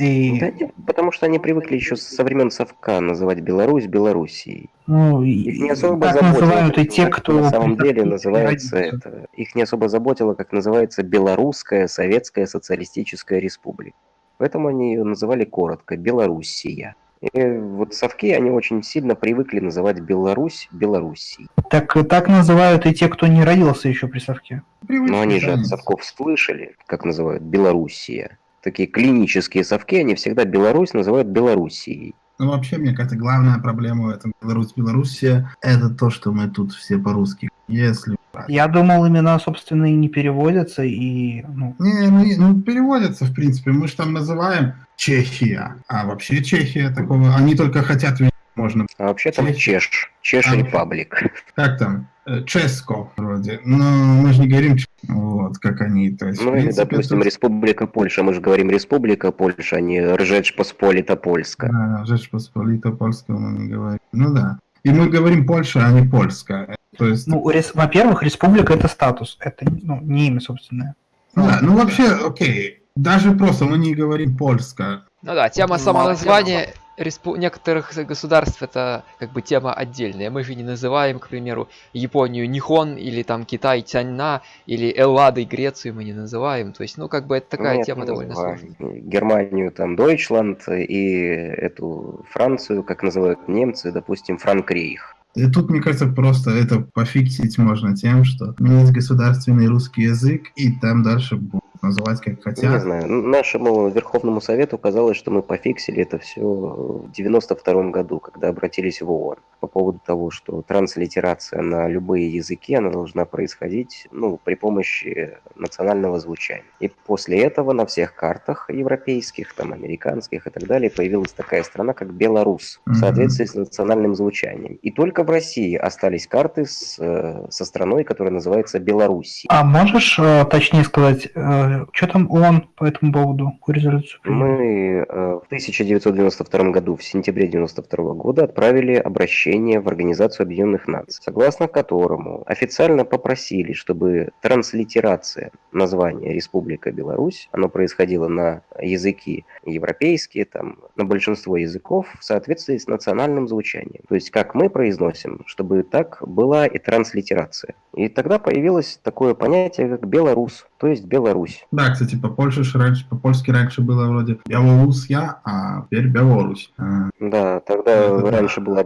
И... Да нет, потому что они привыкли еще со времен Совка называть Беларусь Белоруссией. Ну, Их не особо так заботило, называют и те, кто на самом деле называется это. Их не особо заботило, как называется Белорусская Советская Социалистическая Республика. Поэтому они ее называли коротко Белоруссия. И вот совки, они очень сильно привыкли называть Беларусь Белоруссией. Так, так называют и те, кто не родился еще при совке. Но они же от совков слышали, как называют Белоруссия. Такие клинические совки, они всегда Беларусь называют Белоруссией. Ну, вообще, мне кажется, главная проблема в этом Беларусь-Белоруссия – это то, что мы тут все по-русски. Если... Я думал, имена, собственно, и не переводятся, и... Ну, Не, ну, ну, переводится, в принципе. Мы же там называем Чехия, а вообще Чехия такого... Они только хотят можно... А вообще там Чеш, Чеш А. Репаблик. Как там? Э, Ческо вроде. Но мы же не говорим вот, как они. То есть, Ну или, принципе, допустим, тут- Республика Польша. Мы же говорим Республика Польша, а не Ржеч Посполита Польска. Да, Rzecz Посполита польского мы не говорим. Ну да. И мы говорим Польша, а не Польска. То есть, ну, ну, рес- во-первых, республика – это статус, это ну, не имя собственное. да, ну вообще, окей. Даже просто мы не говорим польска. Ну да, тема Ну, самоназвания респу- некоторых государств это как бы тема отдельная. Мы же не называем, к примеру, Японию Нихон или там Китай Тяньна или Элладой Грецию мы не называем. То есть, ну как бы это такая Нет, тема довольно называем. сложная. Германию там Дойчланд и эту Францию, как называют немцы, допустим, Франкрейх. И тут, мне кажется, просто это пофиксить можно тем, что есть государственный русский язык, и там дальше будут называть как Не хотят. знаю, нашему Верховному Совету казалось, что мы пофиксили это все в 92 году, когда обратились в ООН поводу того, что транслитерация на любые языки, она должна происходить ну, при помощи национального звучания. И после этого на всех картах европейских, там, американских и так далее появилась такая страна, как Беларусь, в соответствии с национальным звучанием. И только в России остались карты с, э, со страной, которая называется Белоруссия. А можешь э, точнее сказать, что там ООН по этому поводу, какую резолюцию принял? Мы э, в 1992 году, в сентябре 1992 года, отправили обращение в Организацию Объединенных Наций, согласно которому официально попросили, чтобы транслитерация названия Республика Беларусь, оно происходило на языки европейские, там, на большинство языков в соответствии с национальным звучанием. То есть, как мы произносим, чтобы так была и транслитерация. И тогда появилось такое понятие, как Белорус, то есть Беларусь. Да, кстати, по Польше ж раньше, по-польски раньше было вроде Белоруссия, а теперь Беларусь. А, Да, тогда Это да. раньше была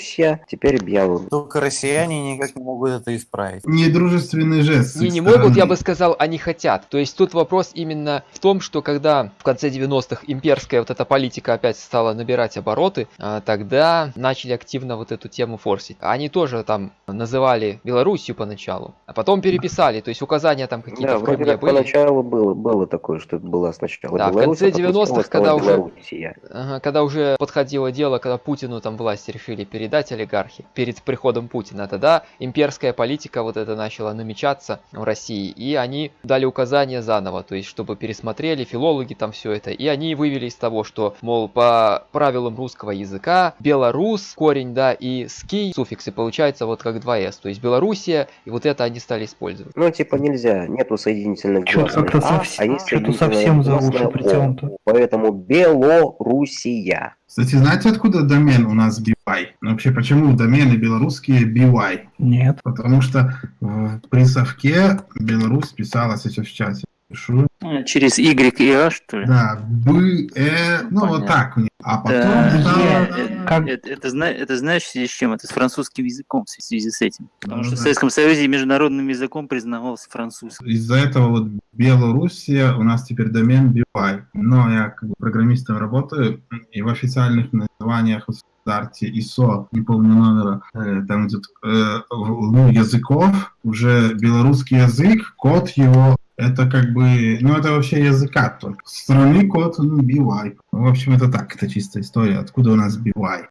Белоруссия, теперь Беларусь. Только россияне никак не могут это исправить. Недружественный жест. Не, не могут, я бы сказал, они хотят. То есть тут вопрос именно в том, что когда в конце 90-х имперская вот эта политика опять стала набирать обороты, а, тогда начали активно вот эту тему форсить. Они тоже там называли Белоруссию поначалу, а потом переписали, то есть указания там какие-то Да, в Кремле были. поначалу было, было такое, что это была сначала Да, в Беларусь, конце а потом 90-х, снова когда уже-. Ага, когда уже подходило дело, когда Путину там власть решили передать олигархи перед приходом Путина, тогда имперская политика вот это начала намечаться в России, и они дали указания заново, то есть чтобы пересмотрели филологи там все это, и они вывели из того, что, мол, по правилам русского языка, белорус, корень, да, и ский, суффиксы, получается вот как 2с, то есть Белоруссия, и вот это они стали использовать. Ну, типа нельзя, нету соединительных Чё-то как-то «а», совсем- а есть соединительное совсем за уши притянуто. Поэтому Белоруссия. Кстати, знаете, откуда домен у нас BY? Ну, Вообще, почему домены белорусские BY? Нет. Потому что в присовке Беларусь писала сейчас в чате. Пишу. А, Через Y и А, что ли? Да, Б, Э, ну вот так. А потом Да, э, Как- это, это, зна- это знаешь, в связи с чем? Это с французским языком в связи с этим. Потому Ну что в. Советском Союзе международным языком признавался французский. Из-за этого вот Белоруссия у нас теперь домен BY. Но я как бы программистом работаю, и в официальных названиях в стандарте ISO, не помню номера, э, там идет э, ну, языков, уже белорусский язык, код его это как бы, ну это вообще языка только. Страны код, ну, BY. В общем, это так, это чистая история, откуда у нас BY.